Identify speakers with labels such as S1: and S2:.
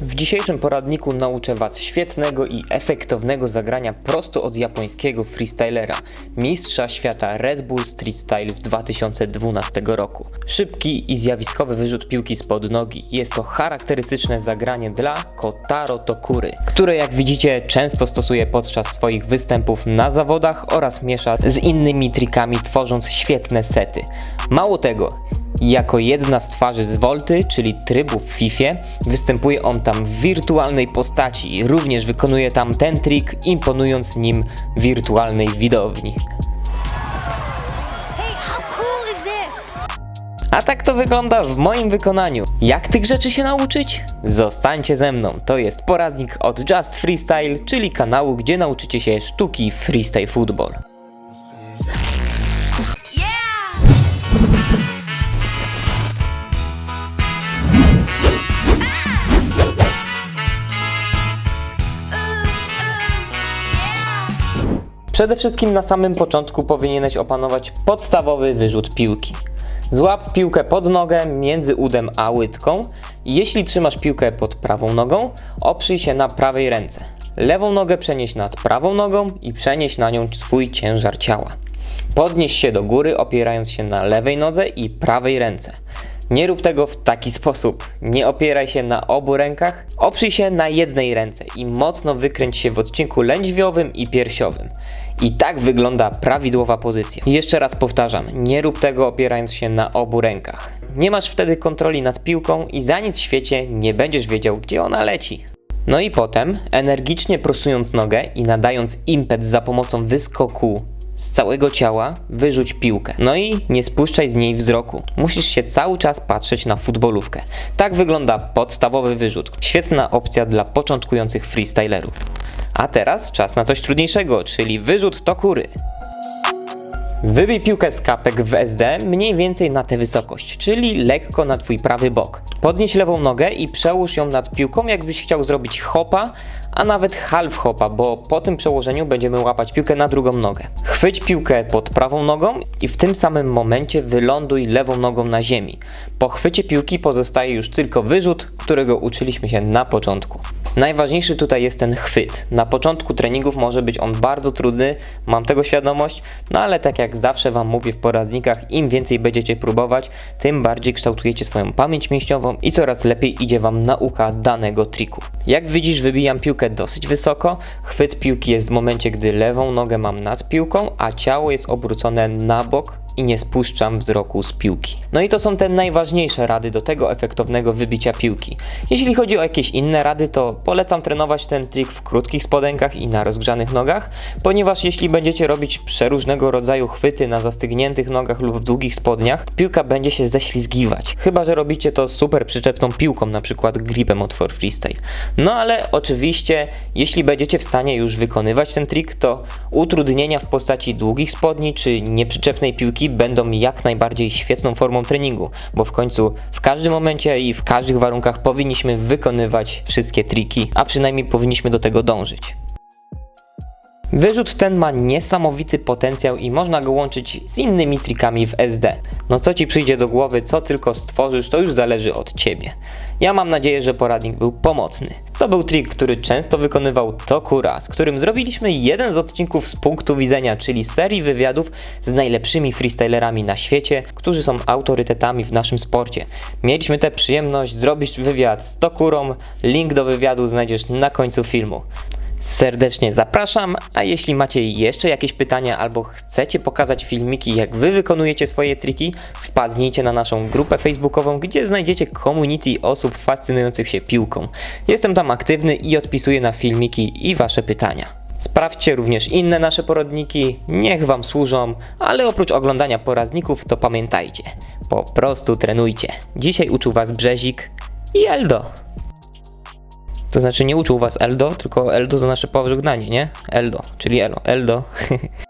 S1: W dzisiejszym poradniku nauczę Was świetnego i efektownego zagrania prosto od japońskiego freestylera, mistrza świata Red Bull Street Style z 2012 roku. Szybki i zjawiskowy wyrzut piłki spod nogi. Jest to charakterystyczne zagranie dla Kotaro Tokury, które jak widzicie często stosuje podczas swoich występów na zawodach oraz miesza z innymi trikami tworząc świetne sety. Mało tego, jako jedna z twarzy z Volty, czyli trybu w FIFA, występuje on tam w wirtualnej postaci. Również wykonuje tam ten trik, imponując nim wirtualnej widowni. A tak to wygląda w moim wykonaniu. Jak tych rzeczy się nauczyć? Zostańcie ze mną. To jest poradnik od Just Freestyle, czyli kanału, gdzie nauczycie się sztuki freestyle football. Przede wszystkim na samym początku powinieneś opanować podstawowy wyrzut piłki. Złap piłkę pod nogę między udem a łydką i jeśli trzymasz piłkę pod prawą nogą, oprzyj się na prawej ręce. Lewą nogę przenieś nad prawą nogą i przenieś na nią swój ciężar ciała. Podnieś się do góry opierając się na lewej nodze i prawej ręce. Nie rób tego w taki sposób. Nie opieraj się na obu rękach, oprzyj się na jednej ręce i mocno wykręć się w odcinku lędźwiowym i piersiowym. I tak wygląda prawidłowa pozycja. Jeszcze raz powtarzam, nie rób tego opierając się na obu rękach. Nie masz wtedy kontroli nad piłką i za nic w świecie nie będziesz wiedział, gdzie ona leci. No i potem, energicznie prosując nogę i nadając impet za pomocą wyskoku z całego ciała, wyrzuć piłkę. No i nie spuszczaj z niej wzroku. Musisz się cały czas patrzeć na futbolówkę. Tak wygląda podstawowy wyrzut. Świetna opcja dla początkujących freestylerów. A teraz czas na coś trudniejszego, czyli wyrzut tokury. Wybij piłkę z kapek w SD mniej więcej na tę wysokość, czyli lekko na twój prawy bok. Podnieś lewą nogę i przełóż ją nad piłką, jakbyś chciał zrobić hopa, a nawet half hopa, bo po tym przełożeniu będziemy łapać piłkę na drugą nogę. Chwyć piłkę pod prawą nogą i w tym samym momencie wyląduj lewą nogą na ziemi. Po chwycie piłki pozostaje już tylko wyrzut, którego uczyliśmy się na początku. Najważniejszy tutaj jest ten chwyt. Na początku treningów może być on bardzo trudny, mam tego świadomość, no ale tak jak zawsze Wam mówię w poradnikach, im więcej będziecie próbować, tym bardziej kształtujecie swoją pamięć mięśniową i coraz lepiej idzie Wam nauka danego triku. Jak widzisz, wybijam piłkę dosyć wysoko, chwyt piłki jest w momencie, gdy lewą nogę mam nad piłką, a ciało jest obrócone na bok, i nie spuszczam wzroku z piłki. No i to są te najważniejsze rady do tego efektownego wybicia piłki. Jeśli chodzi o jakieś inne rady, to polecam trenować ten trik w krótkich spodenkach i na rozgrzanych nogach, ponieważ jeśli będziecie robić przeróżnego rodzaju chwyty na zastygniętych nogach lub w długich spodniach, piłka będzie się ześlizgiwać. Chyba, że robicie to super przyczepną piłką, na przykład gripem od For Freestyle. No ale oczywiście, jeśli będziecie w stanie już wykonywać ten trik, to utrudnienia w postaci długich spodni czy nieprzyczepnej piłki będą jak najbardziej świetną formą treningu, bo w końcu w każdym momencie i w każdych warunkach powinniśmy wykonywać wszystkie triki, a przynajmniej powinniśmy do tego dążyć. Wyrzut ten ma niesamowity potencjał i można go łączyć z innymi trikami w SD. No co ci przyjdzie do głowy, co tylko stworzysz, to już zależy od ciebie. Ja mam nadzieję, że poradnik był pomocny. To był trik, który często wykonywał Tokura, z którym zrobiliśmy jeden z odcinków z punktu widzenia, czyli serii wywiadów z najlepszymi freestylerami na świecie, którzy są autorytetami w naszym sporcie. Mieliśmy tę przyjemność zrobić wywiad z Tokurą, link do wywiadu znajdziesz na końcu filmu. Serdecznie zapraszam, a jeśli macie jeszcze jakieś pytania albo chcecie pokazać filmiki jak wy wykonujecie swoje triki, wpadnijcie na naszą grupę facebookową, gdzie znajdziecie community osób fascynujących się piłką. Jestem tam aktywny i odpisuję na filmiki i wasze pytania. Sprawdźcie również inne nasze poradniki, niech wam służą, ale oprócz oglądania poradników to pamiętajcie, po prostu trenujcie. Dzisiaj uczył was Brzezik i Eldo. To znaczy nie uczył was Eldo, tylko Eldo to nasze pożegnanie, nie? Eldo, czyli Elo, Eldo.